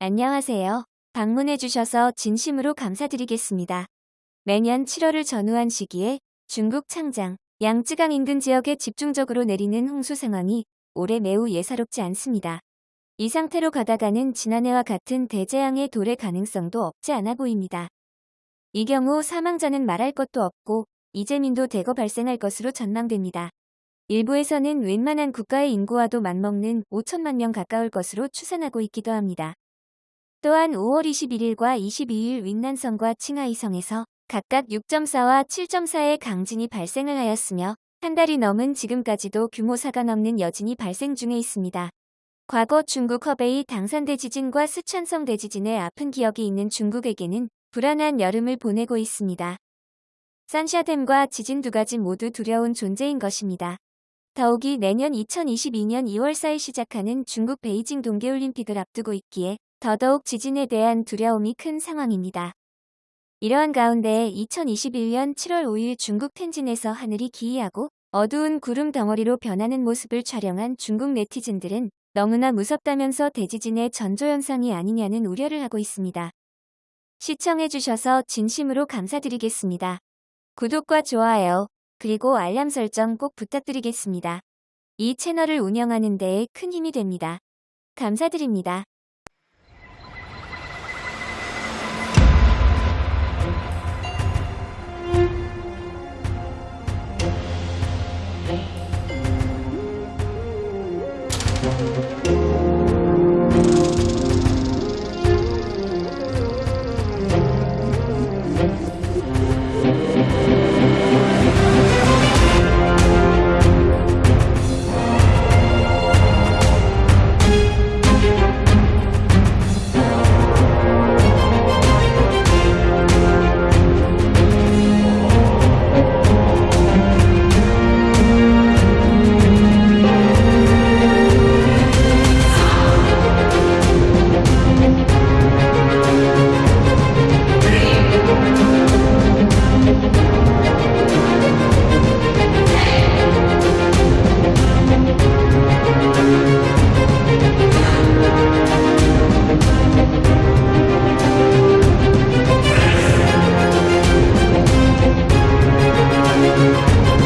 안녕하세요. 방문해주셔서 진심으로 감사드리겠습니다. 매년 7월을 전후한 시기에 중국 창장, 양쯔강 인근 지역에 집중적으로 내리는 홍수 상황이 올해 매우 예사롭지 않습니다. 이 상태로 가다가는 지난해와 같은 대재앙의 도래 가능성도 없지 않아 보입니다. 이 경우 사망자는 말할 것도 없고 이재민도 대거 발생할 것으로 전망됩니다. 일부에서는 웬만한 국가의 인구와도 맞먹는 5천만 명 가까울 것으로 추산하고 있기도 합니다. 또한 5월 21일과 22일 윈난성과 칭하이성에서 각각 6.4와 7.4의 강진이 발생을 하였으며 한 달이 넘은 지금까지도 규모 4가 넘는 여진이 발생 중에 있습니다. 과거 중국 허베이 당산대 지진과 스촨성 대지진의 아픈 기억이 있는 중국에게는 불안한 여름을 보내고 있습니다. 산샤댐과 지진 두 가지 모두 두려운 존재인 것입니다. 더욱이 내년 2022년 2월 4일 시작하는 중국 베이징 동계올림픽을 앞두고 있기에 더더욱 지진에 대한 두려움이 큰 상황입니다. 이러한 가운데 2021년 7월 5일 중국 텐진에서 하늘이 기이하고 어두운 구름 덩어리로 변하는 모습을 촬영한 중국 네티즌들은 너무나 무섭다면서 대지진의 전조현상이 아니냐는 우려를 하고 있습니다. 시청해주셔서 진심으로 감사드리겠습니다. 구독과 좋아요, 그리고 알람 설정 꼭 부탁드리겠습니다. 이 채널을 운영하는 데에 큰 힘이 됩니다. 감사드립니다.